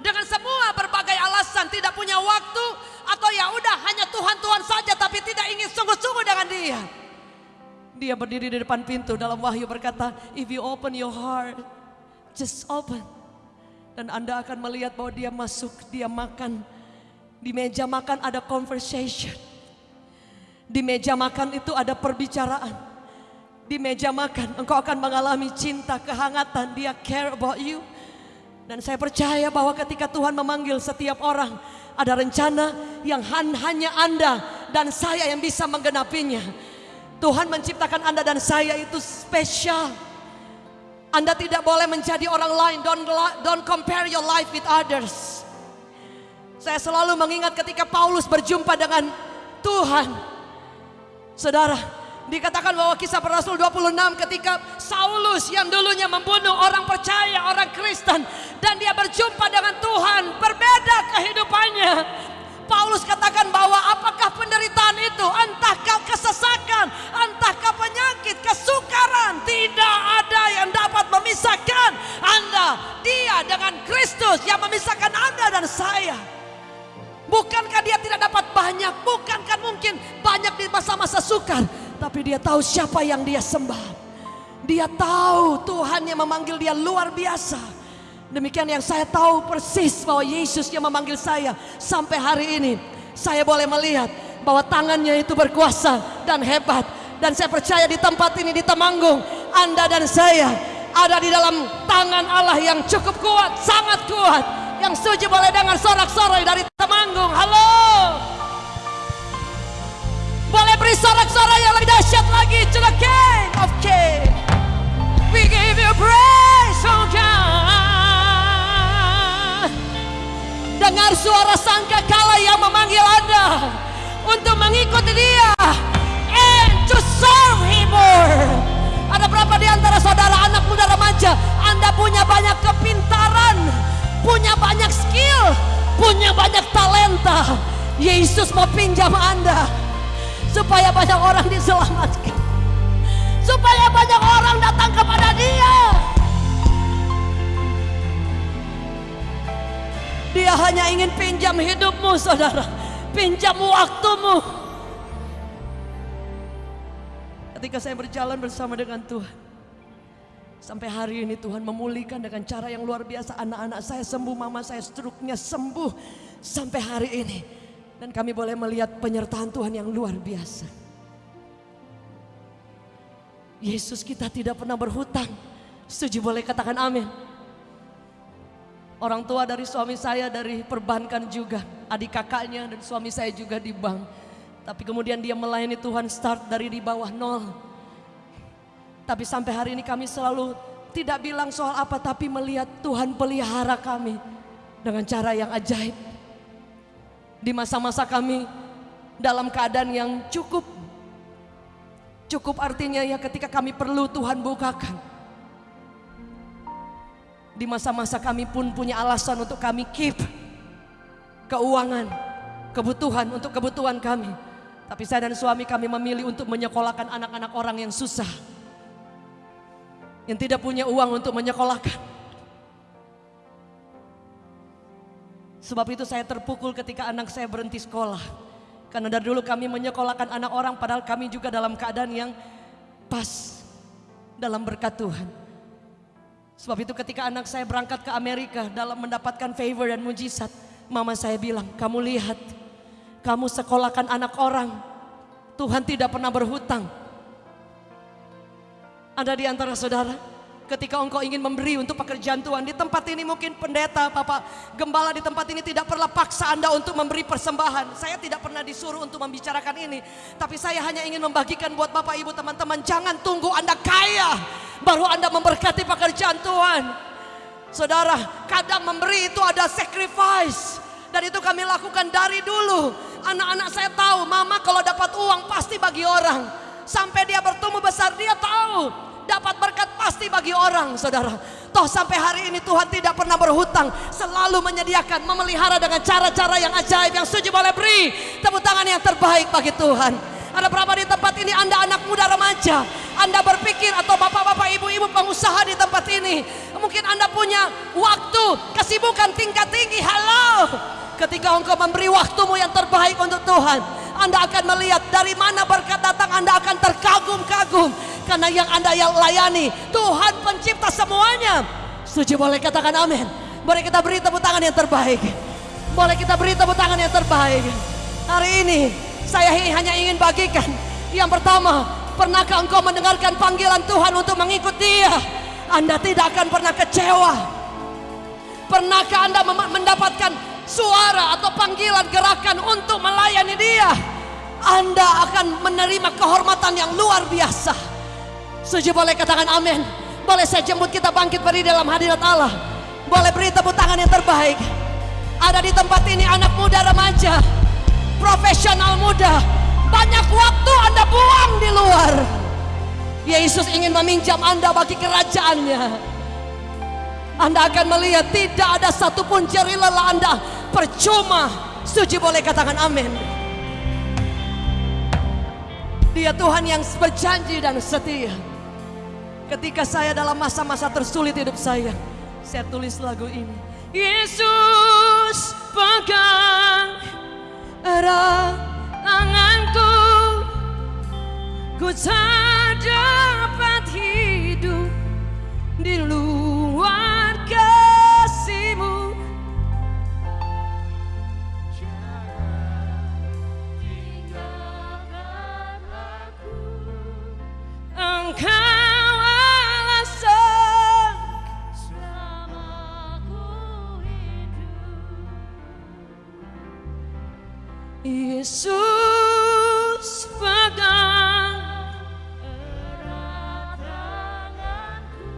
Speaker 1: Dengan semua berbagai alasan tidak punya waktu atau ya udah hanya Tuhan-Tuhan saja tapi tidak ingin sungguh-sungguh dengan dia. Dia berdiri di depan pintu dalam wahyu berkata, if you open your heart, just open. Dan Anda akan melihat bahwa dia masuk, dia makan. Di meja makan ada conversation. Di meja makan itu ada perbicaraan di meja makan, engkau akan mengalami cinta, kehangatan, dia care about you. Dan saya percaya bahwa ketika Tuhan memanggil setiap orang, ada rencana yang hanya Anda dan saya yang bisa menggenapinya. Tuhan menciptakan Anda dan saya itu spesial. Anda tidak boleh menjadi orang lain. Don't, don't compare your life with others. Saya selalu mengingat ketika Paulus berjumpa dengan Tuhan. Saudara, dikatakan bahwa kisah rasul 26 ketika Saulus yang dulunya membunuh orang percaya, orang Kristen. Dan dia berjumpa dengan Tuhan, berbeda kehidupannya. Paulus katakan bahwa apakah penderitaan itu, entahkah kesesakan, entahkah penyakit, kesukaran, tidak ada yang dapat memisahkan Anda, dia dengan Kristus yang memisahkan Anda dan saya. Bukankah dia tidak dapat banyak? Bukankah mungkin banyak di masa-masa sukar? Tapi dia tahu siapa yang dia sembah. Dia tahu Tuhan yang memanggil dia luar biasa. Demikian yang saya tahu persis bahwa Yesus yang memanggil saya sampai hari ini. Saya boleh melihat bahwa tangannya itu berkuasa dan hebat. Dan saya percaya di tempat ini di Temanggung, Anda dan saya ada di dalam tangan Allah yang cukup kuat, sangat kuat yang setuju boleh dengar sorak-sorai dari Temanggung. Halo. Boleh beri sorak-sorai yang lebih dahsyat lagi to the King of. We give you praise, oh. Dengar suara sangka kala yang memanggil Anda untuk mengikuti dia and to serve him more. Ada berapa di antara saudara anak muda remaja Anda punya banyak kepintaran punya banyak skill, punya banyak talenta. Yesus mau pinjam Anda supaya banyak orang diselamatkan. Supaya banyak orang datang kepada Dia. Dia hanya ingin pinjam hidupmu, saudara. Pinjam waktumu. Ketika saya berjalan bersama dengan Tuhan, Sampai hari ini Tuhan memulihkan dengan cara yang luar biasa. Anak-anak saya sembuh, mama saya struknya sembuh. Sampai hari ini. Dan kami boleh melihat penyertaan Tuhan yang luar biasa. Yesus kita tidak pernah berhutang. Setuju boleh katakan amin. Orang tua dari suami saya dari perbankan juga. Adik kakaknya dan suami saya juga di bank. Tapi kemudian dia melayani Tuhan start dari di bawah nol tapi sampai hari ini kami selalu tidak bilang soal apa tapi melihat Tuhan pelihara kami dengan cara yang ajaib. Di masa-masa kami dalam keadaan yang cukup. Cukup artinya ya ketika kami perlu Tuhan bukakan. Di masa-masa kami pun punya alasan untuk kami keep keuangan, kebutuhan untuk kebutuhan kami. Tapi saya dan suami kami memilih untuk menyekolahkan anak-anak orang yang susah yang tidak punya uang untuk menyekolahkan. Sebab itu saya terpukul ketika anak saya berhenti sekolah. Karena dari dulu kami menyekolahkan anak orang padahal kami juga dalam keadaan yang pas dalam berkat Tuhan. Sebab itu ketika anak saya berangkat ke Amerika dalam mendapatkan favor dan mujizat. Mama saya bilang, kamu lihat, kamu sekolahkan anak orang. Tuhan tidak pernah berhutang. Ada di antara saudara, ketika engkau ingin memberi untuk pekerjaan Tuhan di tempat ini mungkin pendeta, Bapak gembala di tempat ini tidak pernah paksa Anda untuk memberi persembahan. Saya tidak pernah disuruh untuk membicarakan ini, tapi saya hanya ingin membagikan buat Bapak Ibu teman-teman, jangan tunggu Anda kaya baru Anda memberkati pekerjaan Tuhan. Saudara, kadang memberi itu ada sacrifice dan itu kami lakukan dari dulu. Anak-anak saya tahu, mama kalau dapat uang pasti bagi orang. Sampai dia bertumbuh besar, dia tahu dapat berkat pasti bagi orang saudara. Toh sampai hari ini Tuhan tidak pernah berhutang. Selalu menyediakan, memelihara dengan cara-cara yang ajaib. Yang setuju boleh beri tepuk tangan yang terbaik bagi Tuhan. Ada berapa di tempat ini Anda anak muda remaja. Anda berpikir atau bapak-bapak ibu-ibu pengusaha di tempat ini. Mungkin Anda punya waktu, kesibukan tingkat tinggi. Halo. Ketika engkau memberi waktumu yang terbaik untuk Tuhan. Anda akan melihat dari mana berkat datang Anda akan terkagum-kagum karena yang Anda yang layani Tuhan pencipta semuanya. Setuju boleh katakan amin. Boleh kita beri tepuk tangan yang terbaik. Boleh kita beri tepuk tangan yang terbaik. Hari ini saya hanya ingin bagikan. Yang pertama, pernahkah engkau mendengarkan panggilan Tuhan untuk mengikut dia? Anda tidak akan pernah kecewa. Pernahkah Anda mendapatkan suara atau panggilan gerakan untuk melayani dia? Anda akan menerima kehormatan yang luar biasa. Setuju boleh katakan amin. Boleh saya jemput kita bangkit berdiri dalam hadirat Allah. Boleh beri tepuk tangan yang terbaik. Ada di tempat ini anak muda remaja, profesional muda. Banyak waktu Anda buang di luar. Yesus ingin meminjam Anda bagi kerajaannya. Anda akan melihat tidak ada satupun jari lelah Anda percuma. Suci boleh katakan amin. Dia Tuhan yang berjanji dan setia. Ketika saya dalam masa-masa tersulit hidup saya, saya tulis lagu ini. Yesus pegang erat tanganku, ku tak dapat hidup di luar Engkau alasan. Yesus pegang erat tanganku,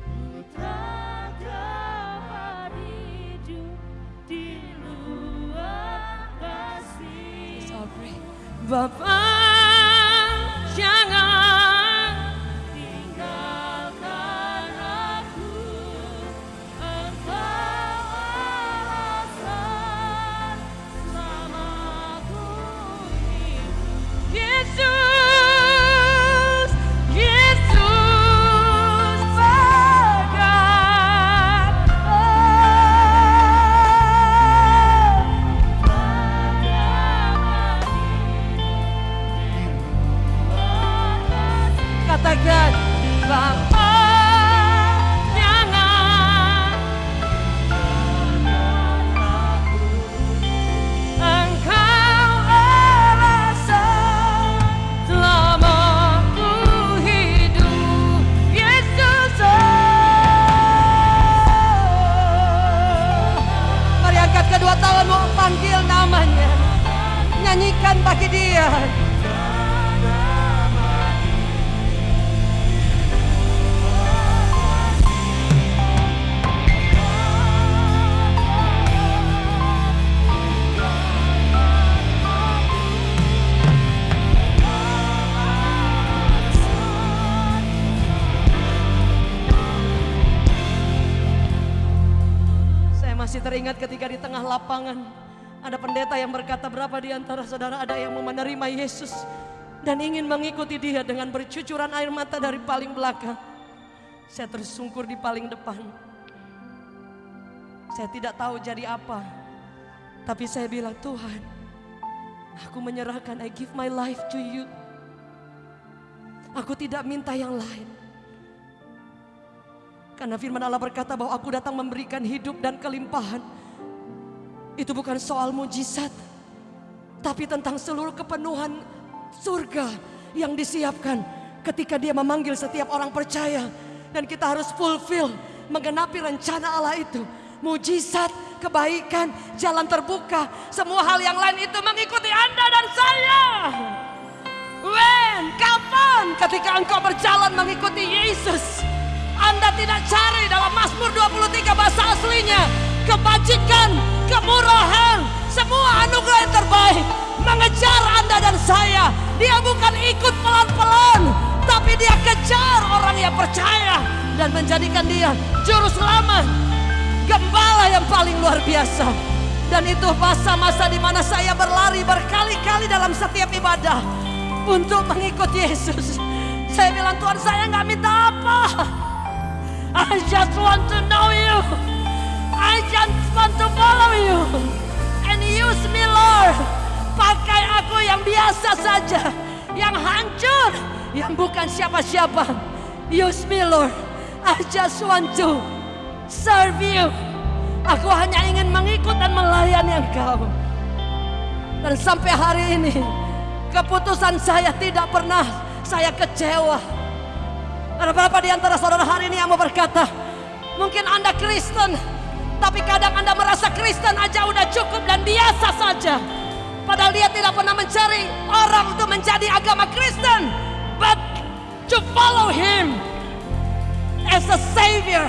Speaker 1: ku tak dapat hidup di luar kasih. Bapa kedua tanganmu panggil namanya? Nyanyikan bagi dia teringat ketika di tengah lapangan ada pendeta yang berkata berapa di antara saudara ada yang mau menerima Yesus dan ingin mengikuti dia dengan bercucuran air mata dari paling belakang. Saya tersungkur di paling depan. Saya tidak tahu jadi apa. Tapi saya bilang Tuhan, aku menyerahkan I give my life to you. Aku tidak minta yang lain. Karena firman Allah berkata bahwa aku datang memberikan hidup dan kelimpahan. Itu bukan soal mujizat. Tapi tentang seluruh kepenuhan surga yang disiapkan ketika dia memanggil setiap orang percaya. Dan kita harus fulfill, menggenapi rencana Allah itu. Mujizat, kebaikan, jalan terbuka. Semua hal yang lain itu mengikuti Anda dan saya. When, kapan ketika engkau berjalan mengikuti Yesus? Anda tidak cari dalam Mazmur 23 bahasa aslinya kebajikan, kemurahan, semua anugerah yang terbaik mengejar Anda dan saya. Dia bukan ikut pelan-pelan, tapi dia kejar orang yang percaya dan menjadikan dia juru selamat, gembala yang paling luar biasa. Dan itu masa-masa di mana saya berlari berkali-kali dalam setiap ibadah untuk mengikut Yesus. Saya bilang Tuhan saya nggak minta apa. I just want to know you. I just want to follow you. And use me Lord. Pakai aku yang biasa saja. Yang hancur. Yang bukan siapa-siapa. Use me Lord. I just want to serve you. Aku hanya ingin mengikut dan melayani engkau. Dan sampai hari ini. Keputusan saya tidak pernah saya kecewa. Ada berapa di antara saudara hari ini yang mau berkata, mungkin Anda Kristen, tapi kadang Anda merasa Kristen aja udah cukup dan biasa saja. Padahal dia tidak pernah mencari orang untuk menjadi agama Kristen. But to follow him as a savior.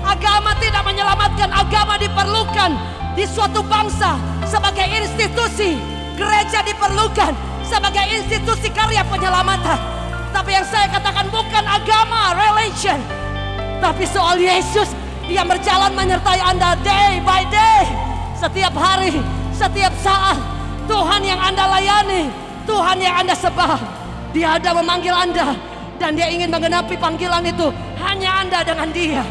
Speaker 1: Agama tidak menyelamatkan, agama diperlukan di suatu bangsa sebagai institusi. Gereja diperlukan sebagai institusi karya penyelamatan. Tapi yang saya katakan bukan agama, religion. Tapi soal Yesus yang berjalan menyertai Anda day by day. Setiap hari, setiap saat. Tuhan yang Anda layani, Tuhan yang Anda sebah. Dia ada memanggil Anda dan dia ingin menggenapi panggilan itu hanya Anda dengan dia.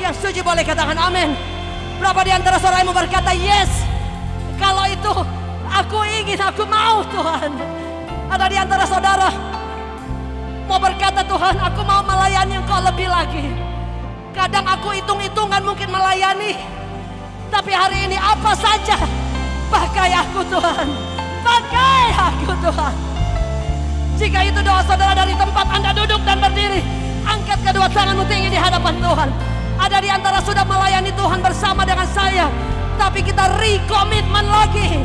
Speaker 1: Yang setuju boleh katakan amin. Berapa di antara saudara yang berkata yes? Kalau itu aku ingin, aku mau Tuhan. Ada di antara saudara mau berkata Tuhan, aku mau melayani Engkau lebih lagi. Kadang aku hitung-hitungan mungkin melayani. Tapi hari ini apa saja pakai aku Tuhan. Pakai aku Tuhan. Jika itu doa saudara dari tempat Anda duduk dan berdiri, angkat kedua tanganmu tinggi di hadapan Tuhan. Ada di antara sudah melayani Tuhan bersama dengan saya, tapi kita rekomitmen lagi.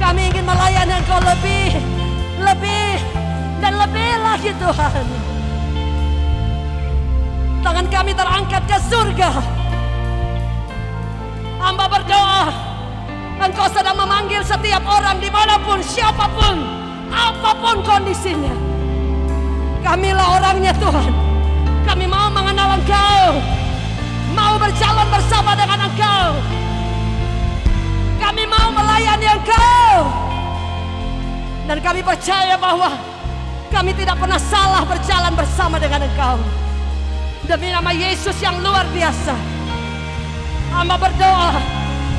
Speaker 1: Kami ingin melayani Engkau lebih, lebih, dan lebih lagi Tuhan. Tangan kami terangkat ke surga. Hamba berdoa, Engkau sedang memanggil setiap orang di mana pun, siapa pun, apa pun kondisinya. Kamilah orangnya Tuhan. Kami mau mengenal Engkau. Mau berjalan bersama dengan Engkau. Kami mau melayani Engkau. Dan kami percaya bahwa kami tidak pernah salah berjalan bersama dengan Engkau. Demi nama Yesus yang luar biasa. Hamba berdoa,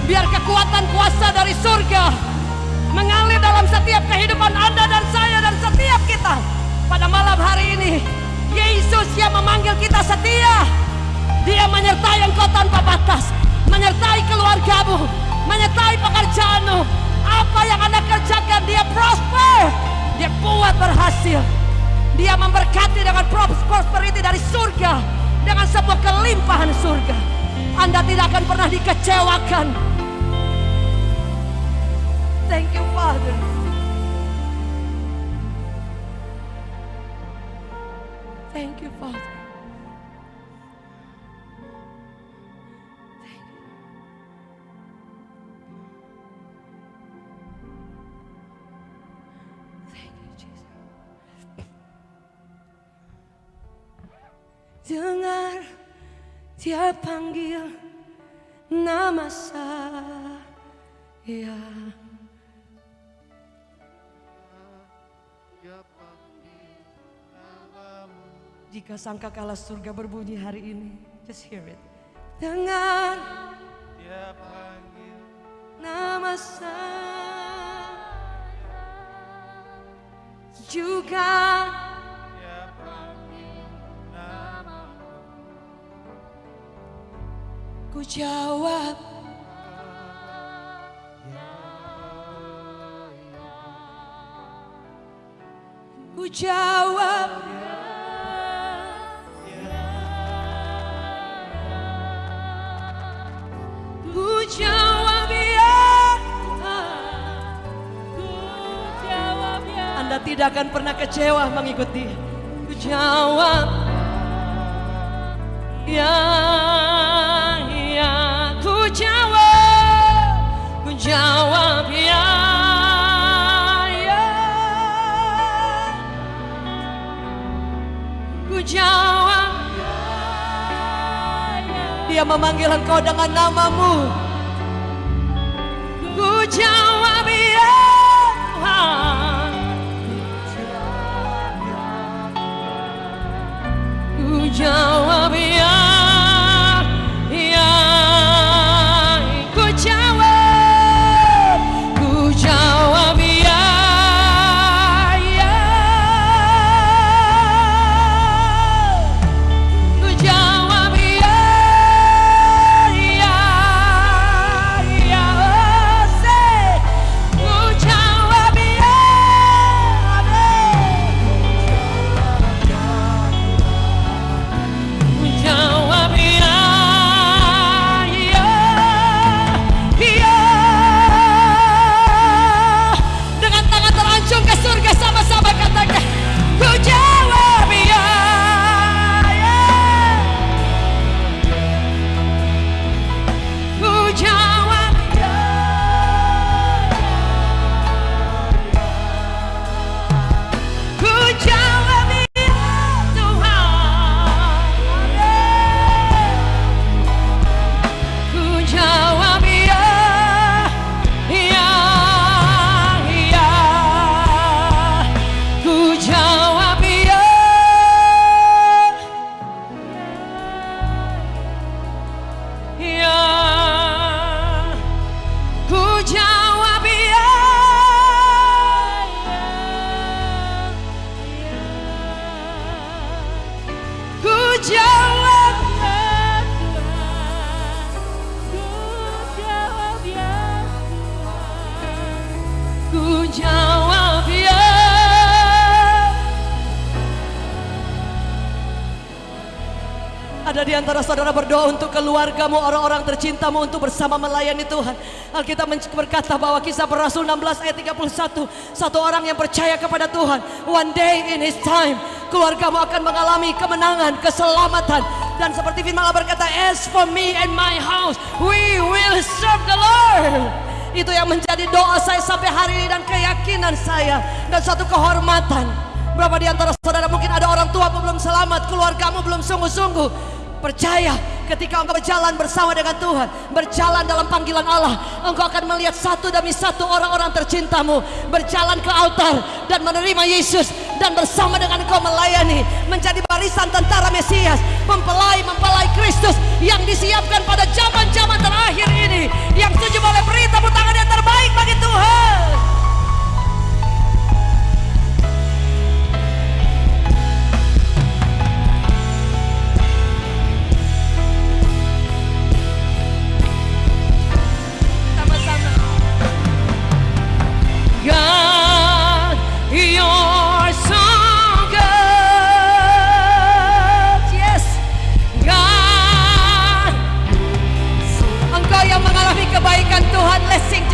Speaker 1: biar kekuatan kuasa dari surga mengalir dalam setiap kehidupan Anda dan saya dan setiap kita pada malam hari ini. Yesus yang memanggil kita setia. Dia menyertai engkau tanpa batas, menyertai keluargamu, menyertai pekerjaanmu. Apa yang Anda kerjakan, dia prosper. Dia buat berhasil. Dia memberkati dengan prosperity dari surga dengan sebuah kelimpahan surga. Anda tidak akan pernah dikecewakan. Thank you Father. Thank you Father. Dengar dia panggil nama saya. Jika sangka kalah surga berbunyi hari ini Just hear it. Dengar
Speaker 2: Dia panggil
Speaker 1: nama saya. Juga ku jawab. Ku jawab. Ku jawab ya Anda tidak akan pernah kecewa mengikuti. Ku jawab Ya, jawab ya, ya, ku jawab. Dia memanggil engkau dengan namamu. Ku jawab saudara berdoa untuk keluargamu, orang-orang tercintamu untuk bersama melayani Tuhan. Alkitab berkata bahwa kisah Rasul 16 ayat 31, satu orang yang percaya kepada Tuhan, one day in his time, keluargamu akan mengalami kemenangan, keselamatan. Dan seperti firman Allah berkata, as for me and my house, we will serve the Lord. Itu yang menjadi doa saya sampai hari ini dan keyakinan saya dan satu kehormatan. Berapa di antara saudara mungkin ada orang tua belum selamat, keluargamu belum sungguh-sungguh. Percaya ketika engkau berjalan bersama dengan Tuhan, berjalan dalam panggilan Allah, engkau akan melihat satu demi satu orang-orang tercintamu berjalan ke altar dan menerima Yesus dan bersama dengan engkau melayani menjadi barisan tentara Mesias, mempelai-mempelai Kristus yang disiapkan pada zaman-zaman terakhir ini. Yang setuju boleh beri tepuk tangan yang terbaik bagi Tuhan. Yeah.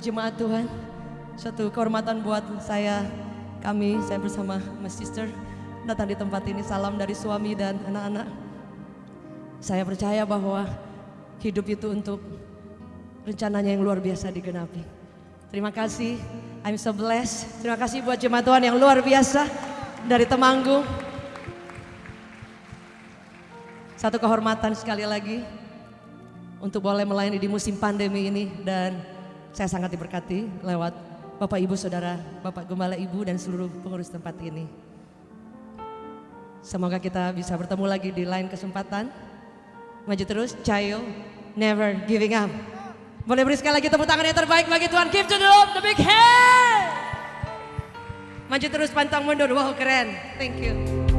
Speaker 1: Seluruh jemaat Tuhan. Satu kehormatan buat saya, kami, saya bersama Mas Sister datang di tempat ini. Salam dari suami dan anak-anak. Saya percaya bahwa hidup itu untuk rencananya yang luar biasa digenapi. Terima kasih, I'm so blessed. Terima kasih buat jemaat Tuhan yang luar biasa dari Temanggung. Satu kehormatan sekali lagi untuk boleh melayani di musim pandemi ini dan saya sangat diberkati lewat Bapak Ibu Saudara, Bapak Gembala Ibu dan seluruh pengurus tempat ini. Semoga kita bisa bertemu lagi di lain kesempatan. Maju terus, Cayo, never giving up. Boleh beri sekali lagi tepuk tangan yang terbaik bagi Tuhan. Give to the Lord the big hand. Maju terus pantang mundur, wow keren. Thank you.